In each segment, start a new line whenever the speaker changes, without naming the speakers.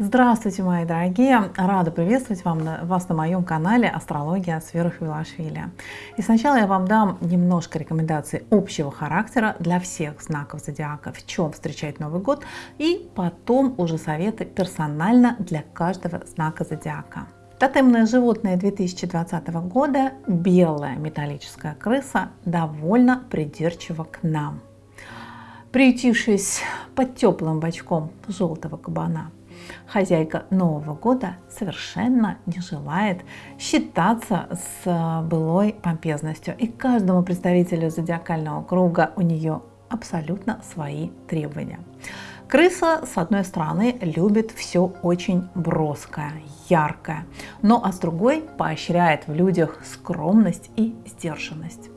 Здравствуйте, мои дорогие! Рада приветствовать вам, вас на моем канале Астрология с Верой Хвилашвили. И сначала я вам дам немножко рекомендаций общего характера для всех знаков зодиака, в чем встречать Новый год, и потом уже советы персонально для каждого знака зодиака. Тотемное животное 2020 года, белая металлическая крыса, довольно придирчива к нам. Приютившись под теплым бочком желтого кабана, хозяйка Нового года совершенно не желает считаться с э, былой помпезностью. И каждому представителю зодиакального круга у нее абсолютно свои требования. Крыса, с одной стороны, любит все очень броское, яркое, но а с другой поощряет в людях скромность и сдержанность.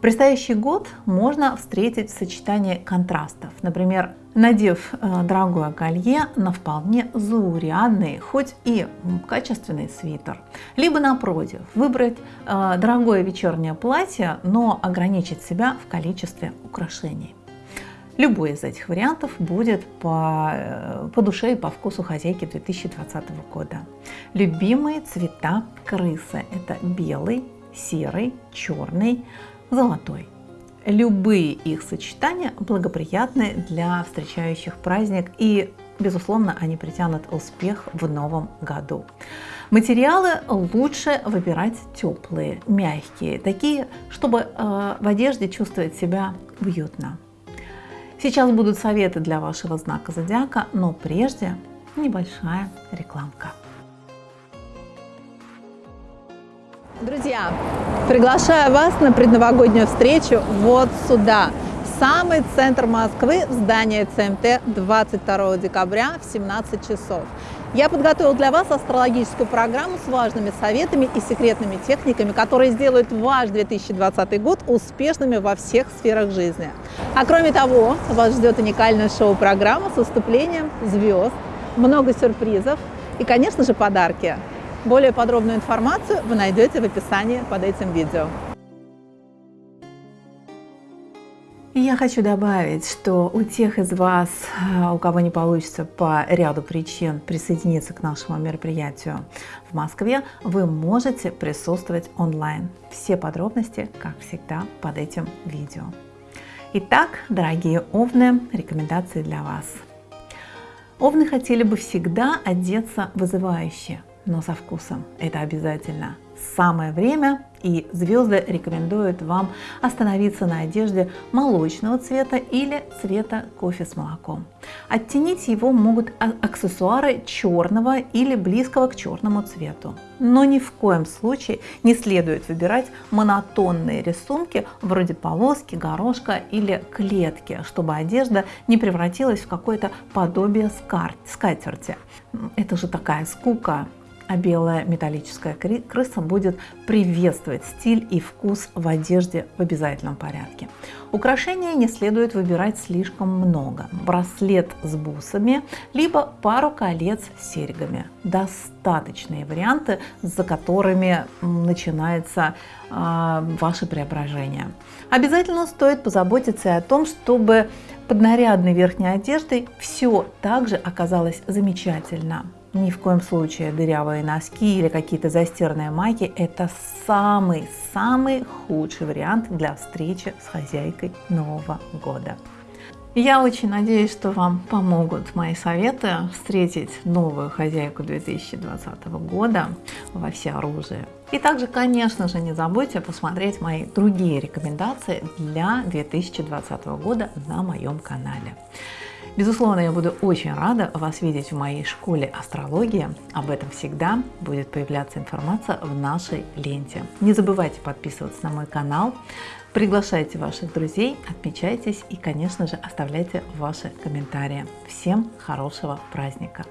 Предстоящий год можно встретить в сочетании контрастов. Например, надев э, дорогое колье на вполне заурядный, хоть и качественный свитер. Либо напротив, выбрать э, дорогое вечернее платье, но ограничить себя в количестве украшений. Любой из этих вариантов будет по, э, по душе и по вкусу хозяйки 2020 года. Любимые цвета крысы – это белый, серый, черный, золотой. Любые их сочетания благоприятны для встречающих праздник и, безусловно, они притянут успех в новом году. Материалы лучше выбирать теплые, мягкие, такие, чтобы э, в одежде чувствовать себя уютно. Сейчас будут советы для вашего знака зодиака, но прежде небольшая рекламка.
Друзья, приглашаю вас на предновогоднюю встречу вот сюда, в самый центр Москвы, в здание ЦМТ 22 декабря в 17 часов. Я подготовил для вас астрологическую программу с важными советами и секретными техниками, которые сделают ваш 2020 год успешными во всех сферах жизни. А кроме того, вас ждет уникальная шоу-программа с выступлением звезд, много сюрпризов и, конечно же, подарки. Более подробную информацию вы найдете в описании под этим видео.
Я хочу добавить, что у тех из вас, э, у кого не получится по ряду причин присоединиться к нашему мероприятию в Москве, вы можете присутствовать онлайн. Все подробности, как всегда, под этим видео. Итак, дорогие овны, рекомендации для вас. Овны хотели бы всегда одеться вызывающе, но со вкусом. Это обязательно. Самое время и звезды рекомендуют вам остановиться на одежде молочного цвета или цвета кофе с молоком. Оттенить его могут а, аксессуары черного или близкого к черному цвету. Но ни в коем случае не следует выбирать монотонные рисунки вроде полоски, горошка или клетки, чтобы одежда не превратилась в какое-то подобие скатерти. Это же такая скука а белая металлическая крыса будет приветствовать стиль и вкус в одежде в обязательном порядке. Украшения не следует выбирать слишком много. Браслет с бусами, либо пару колец с серьгами. Достаточные варианты, за которыми начинается э, ваше преображение. Обязательно стоит позаботиться о том, чтобы под нарядной верхней одеждой все также оказалось замечательно. Ни в коем случае дырявые носки или какие-то застиранные майки – это самый-самый худший вариант для встречи с хозяйкой Нового года. Я очень надеюсь, что вам помогут мои советы встретить новую хозяйку 2020 года во всеоружии. И также, конечно же, не забудьте посмотреть мои другие рекомендации для 2020 года на моем канале. Безусловно, я буду очень рада вас видеть в моей школе астрологии. Об этом всегда будет появляться информация в нашей ленте. Не забывайте подписываться на мой канал, приглашайте ваших друзей, отмечайтесь и, конечно же, оставляйте ваши комментарии. Всем хорошего праздника!